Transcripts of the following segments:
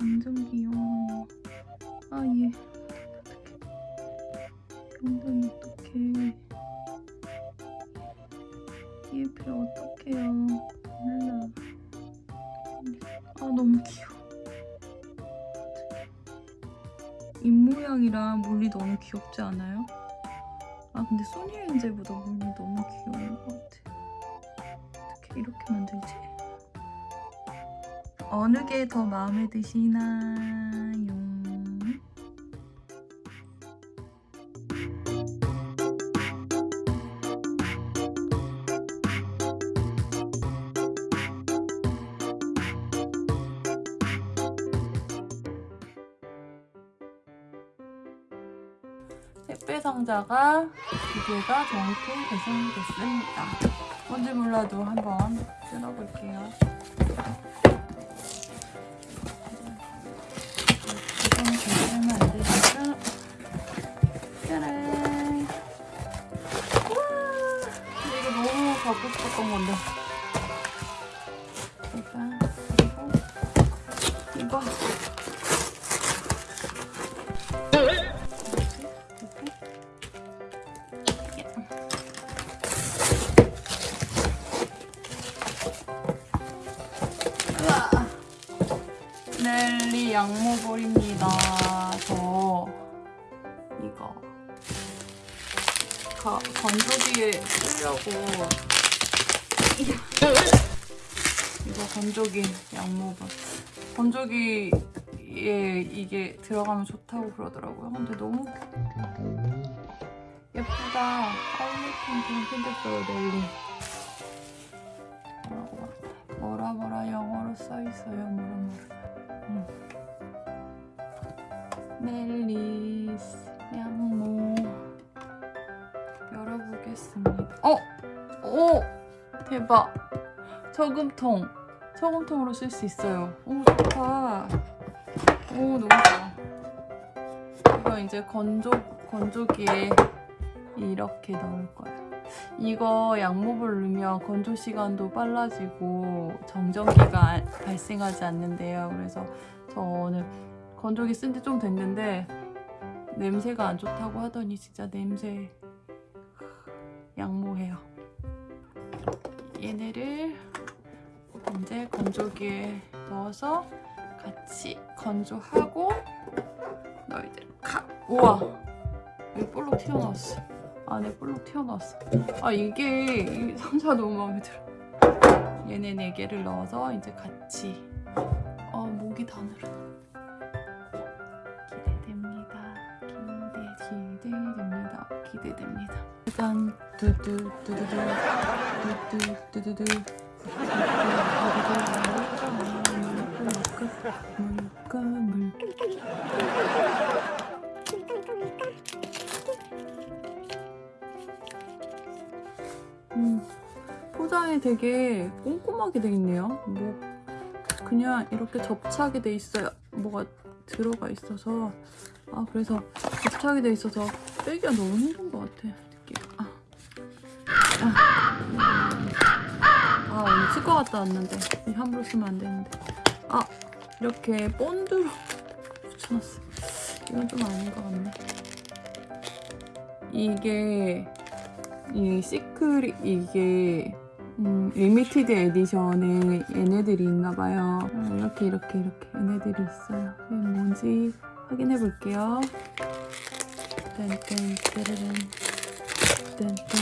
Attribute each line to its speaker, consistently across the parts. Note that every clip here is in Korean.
Speaker 1: 완전 귀여워. 아, 얘. 엉덩이 어떡해. 얘배 어떡해요. 몰라. 아, 너무 귀여워. 입모양이랑 물리 너무 귀엽지 않아요? 아 근데 소니엔젤보다 물리 너무 귀여운 것 같아. 어떻게 이렇게 만들지? 어느 게 더 마음에 드시나요? 택배 상자가 두 개가 정확히 배송됐습니다. 뭔지 몰라도 한번 뜯어볼게요. 짜란! 우와! 근데 이거 너무 갖고 싶었던 건데. 일단 그리고 이거. 넬리 양모볼입니다. 저 이거 거, 건조기에 쓰려고 이거 건조기 양모볼 건조기에 이게 들어가면 좋다고 그러더라고요. 근데 너무 예쁘다. 핑핑 핑크색으로 넬리 뭐라고 막 뭐라 뭐라 영어로 써있어요 뭐라 뭐라 음. 넬리스 양모 열어보겠습니다. 어! 오! 대박. 저금통. 저금통으로 쓸 수 있어요. 오 좋다. 오 너무 좋아. 이거 이제 건조, 건조기에 이렇게 넣을 거예요 이거 양모를 넣으면 건조 시간도 빨라지고 정전기가 발생하지 않는데요. 그래서 저는 건조기 쓴 지 좀 됐는데 냄새가 안 좋다고 하더니 진짜 냄새 양모해요. 얘네를 이제 건조기에 넣어서 같이 건조하고 너희들 가! 우와! 여기 볼록 튀어나왔어. 안에 볼록 튀어나왔어. 아 이게 이 상자 너무 마음에 들어. 얘네 네 개를 넣어서 이제 같이 아 기대 기대됩니다. 기대됩니다. 일단 두두 두두두 두두 두두두 물까 물까 음, 포장이 되게 꼼꼼하게 돼 있네요. 뭐 그냥 이렇게 접착이 돼 있어요. 뭐가 들어가 있어서 아 그래서 접착이 돼 있어서 빼기가 너무 힘든 것 같아. 느끼가. 아, 아. 아 오늘 치과 갔다 왔는데 이 함부로 쓰면 안 되는데 아 이렇게 본드로 붙여놨어. 이건 좀 아닌 것 같네. 이게 이 secret 이게 음, limited edition에 얘네들이 있나봐요. 어, 이렇게 이렇게 이렇게 얘네들이 있어요. 이게 뭔지 확인해 볼게요. 딴딴 따라란 딴딴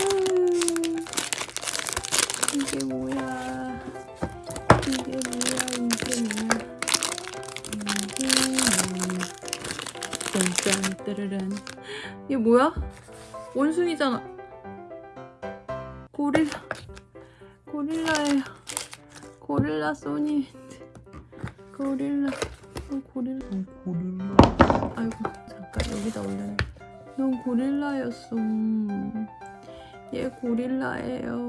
Speaker 1: 음, 이게 뭐야? 이게 뭐야? 이게 뭐야? 이게 뭐야? 딴딴 따라란 이게 뭐야? 원숭이잖아. 고릴라. 고릴라예요. 고릴라 소니. 고릴라. 어, 고릴라.
Speaker 2: 고릴라
Speaker 1: 아이고 잠깐 여기다 올려놔. 넌 고릴라였어. 얘 고릴라예요.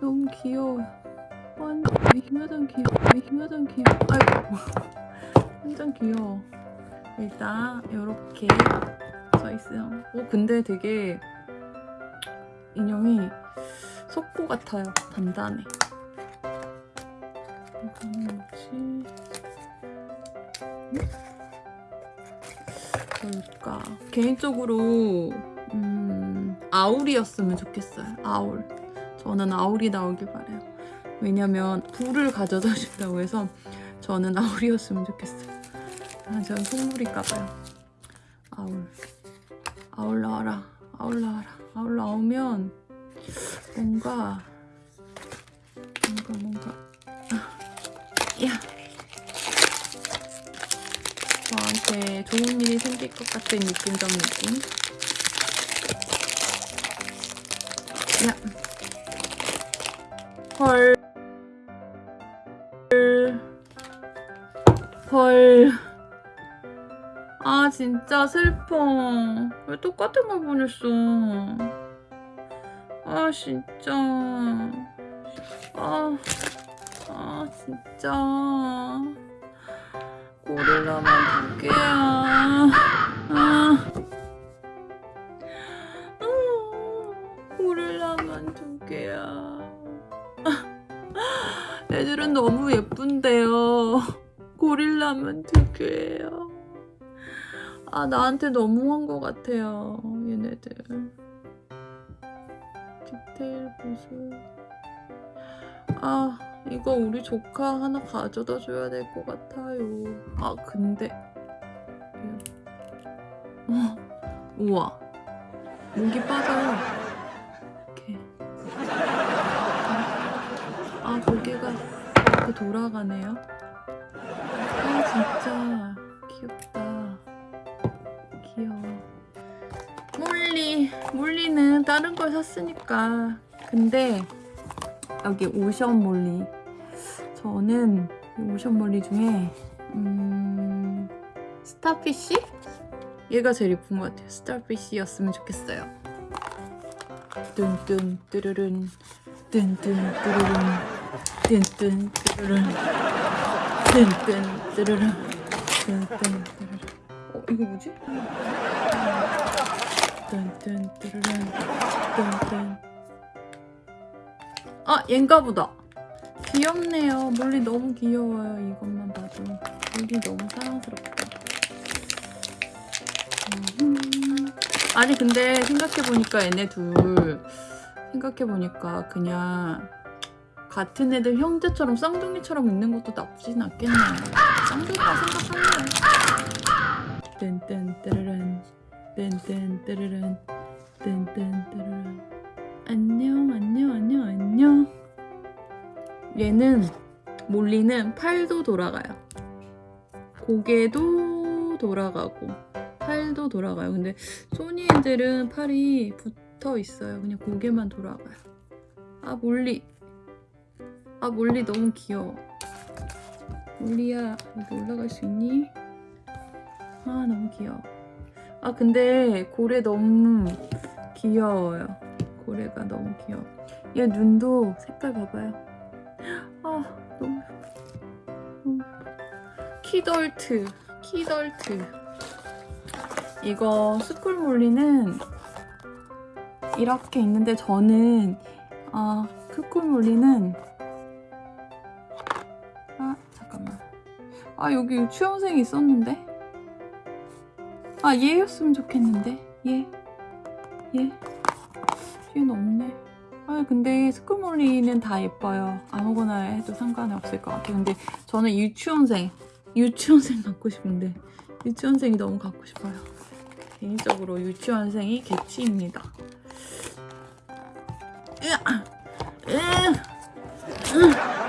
Speaker 1: 너무 귀여워. 완전 완전 귀여워. 완전 귀여워. 아이고 완전 귀여워. 일단 이렇게 써 있어요. 오 근데 되게 인형이 속고 같아요. 단단해. 이거는 뭐지? 뭘까? 개인적으로 음, 아울이었으면 좋겠어요. 아울. 저는 아울이 나오길 바래요. 왜냐면 불을 가져다 준다고 해서 저는 아울이었으면 좋겠어요. 아, 전 속물일까 봐요. 아울. 아울 나와라. 아울 나와라. 아울 나오면 뭔가 뭔가 뭔가 야 저한테 좋은 일이 생길 것 같은 느낌적 느낌 야 헐. 헐. 아, 진짜 슬퍼. 왜 똑같은 걸 보냈어? 아, 진짜. 아, 아, 진짜. 고릴라만 두 개야. 아. 아, 고릴라만 두 개야. 애들은 너무 예쁜데요. 고릴라만 두 개예요. 아 나한테 너무한 것 같아요. 얘네들. 디테일 보수. 아 이거 우리 조카 하나 가져다 줘야 될 것 같아요. 아 근데 어, 우와 목이 빠져요. 이렇게. 아 고개가 이렇게 돌아가네요. 아 진짜 귀엽다. 귀여워. 몰리 몰리는 다른 걸 샀으니까. 근데 여기 ocean 몰리. 저는 이 ocean 몰리 중에 음 starfish? 얘가 제일 예쁜 것 같아요. starfish였으면 좋겠어요. 뚠뚠 뚜루룬 뚠뚠 뚜루룬 뚠뚠 뚜루룬 뚠뚠 뚜루룬 뚠뚠 뚜루룬 어 이거 뭐지? 뚠뚠 뚜루룬 뚠뚠 아 얘인가 보다 귀엽네요 몰리 너무 귀여워요 이것만 봐도 몰리 너무 사랑스럽다 음. 아니 근데 생각해보니까 얘네 둘 생각해보니까 그냥 같은 애들 형제처럼 쌍둥이처럼 있는 것도 나쁘진 않겠네요 쌍둥이라 생각하면 뜬뜬 뜨르른 뜬뜬 뜨르른 뜬뜬 뜨르른 안녕 안녕 안녕 안녕. 얘는 몰리는 팔도 돌아가요. 고개도 돌아가고 팔도 돌아가요. 근데 소니 애들은 팔이 붙어 있어요. 그냥 고개만 돌아가요. 아 몰리. 아 몰리 너무 귀여워. 몰리야 여기 올라갈 수 있니? 아 너무 귀여워. 아 근데 고래 너무 귀여워요 고래가 너무 귀여워. 얘 눈도 색깔 봐봐요. 아 너무 예뻐. 예뻐 키덜트 키덜트. 이거 스쿨몰리는 이렇게 있는데 저는 아 스쿨몰리는 아 잠깐만. 아 여기 유치원생이 있었는데? 아 얘였으면 좋겠는데? 얘 얘. 얘는 없네 아 근데 스쿨몰리는 다 예뻐요 아무거나 해도 상관이 없을 것 같아요 근데 저는 유치원생 유치원생 갖고 싶은데 유치원생이 너무 갖고 싶어요 개인적으로 유치원생이 개취입니다 으아! 으아! 으아!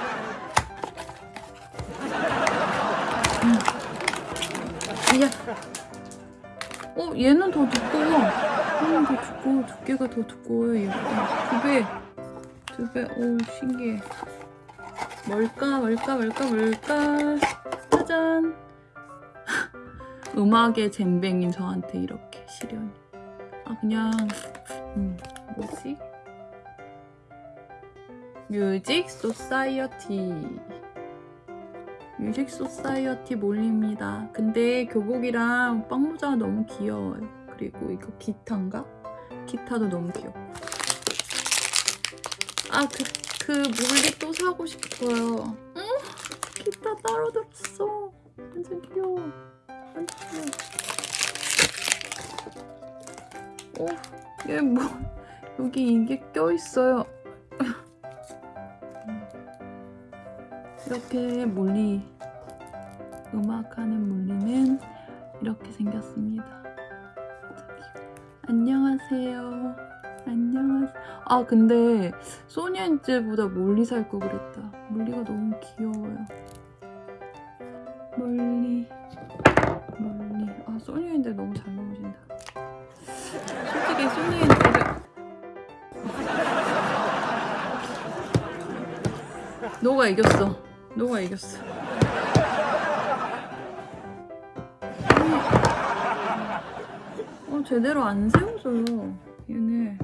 Speaker 1: 야. 어, 얘는 더 두꺼워. 얘는 더 두꺼워. 두께가 더 두꺼워요, 얘보다. 두 배. 두 배. 오, 신기해. 뭘까, 뭘까, 뭘까, 뭘까. 짜잔. 음악의 젬병인 저한테 이렇게 시련이. 아, 그냥, 음, 뭐지? music society. music society 몰립니다. 근데 교복이랑 빵모자가 너무 귀여워요. 그리고 이거 기타인가? 기타도 너무 귀엽고. 아, 그, 그 몰리 또 사고 싶어요. 응? 기타 따로 들었어. 완전 귀여워. 완전 귀여워. 어, 얘 뭐, 여기 이게 껴있어요. 이렇게 몰리, 음악하는 몰리는 이렇게 생겼습니다. 안녕하세요. 안녕하세요. 아, 근데 소니엔젤보다 몰리 살 거 그랬다. 몰리가 너무 귀여워요. 몰리. 몰리. 아, 소니엔젤 너무 잘 나오신다. 솔직히 소니엔젤을. 너가 이겼어. 너가 이겼어. 어, 제대로 안 세워져요. 얘는